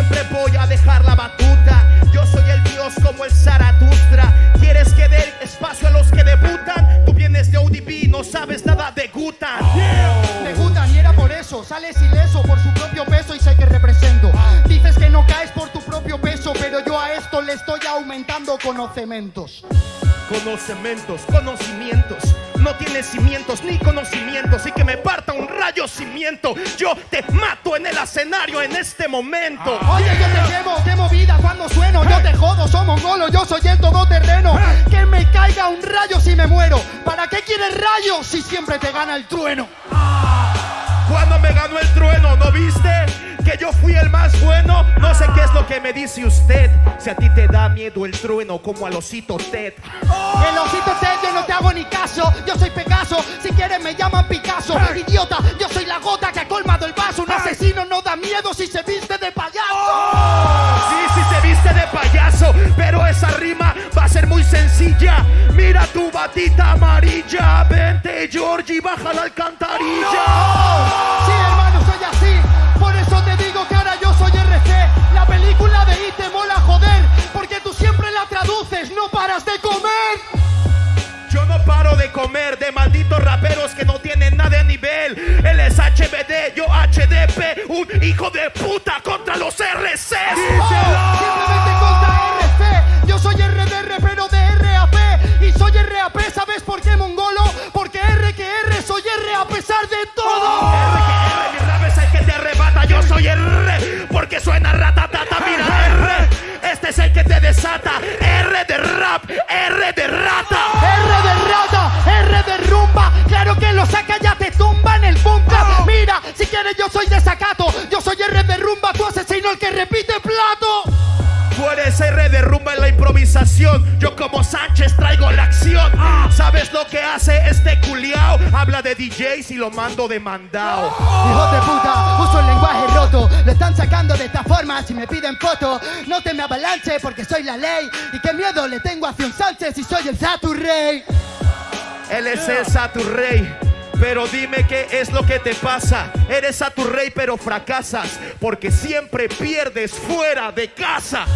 siempre voy a dejar la batuta. Yo soy el dios como el Zaratustra. ¿Quieres que dé espacio a los que debutan? Tú vienes de ODB, no sabes nada de Gutan. De Gutan, y era por eso. Sales ileso por su propio peso y sé que represento. Ah. Dices que no caes por tu propio peso, pero yo a esto le estoy aumentando conocimientos. Conocimientos, conocimientos. No tienes cimientos ni conocimientos. Y que me parta un rayo cimiento. Yo te mato en el escenario en este momento. Oye, yo te quemo, quemo vida cuando sueno. Yo te jodo, soy mongolo, yo soy el todoterreno. Que me caiga un rayo si me muero. ¿Para qué quieres rayos si siempre te gana el trueno? Cuando me ganó el trueno, ¿no viste? Que me dice usted. Si a ti te da miedo el trueno, como al osito Ted. El osito Ted, yo no te hago ni caso. Yo soy Pegaso, si quieres me llaman Picasso. Idiota, yo soy la gota que ha colmado el vaso. Un asesino no da miedo si se viste de payaso. Sí, sí se viste de payaso, pero esa rima va a ser muy sencilla. Mira tu batita amarilla, vente Georgie, baja la alcantarilla. Sí, de comer de malditos raperos que no tienen nada de nivel. Él es HBD, yo HDP, un hijo de puta contra los RCs. Simplemente contra RC. Yo soy RDR, pero de RAP. Y soy RAP, ¿sabes por qué, mongolo? Porque R que R, soy R a pesar de todo. R que R, mi rap es el que te arrebata. Yo soy R, porque suena ratatata. Mira R, este es el que te desata. R de rap, R de rata. Lo saca, ya te tumba en el búnker. Mira, si quieres, yo soy desacato. Yo soy R de rumba, tu asesino el que repite plato. Tú eres R de rumba en la improvisación. Yo como Sánchez traigo la acción. ¿Sabes lo que hace este culiao? Habla de DJs y lo mando demandado. Hijo de puta, uso el lenguaje roto. Lo están sacando de esta forma si me piden foto. No te me avalanche porque soy la ley. Y qué miedo le tengo hacia un Sánchez si soy el Saturrey. Él es el Saturrey. Pero dime qué es lo que te pasa. Eres Saturrey pero fracasas porque siempre pierdes fuera de casa.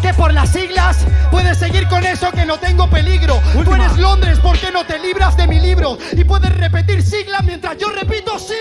Que por las siglas puedes seguir con eso que no tengo peligro. Tú eres Londres, ¿por qué no te libras de mi libro? Y puedes repetir sigla mientras yo repito siglo.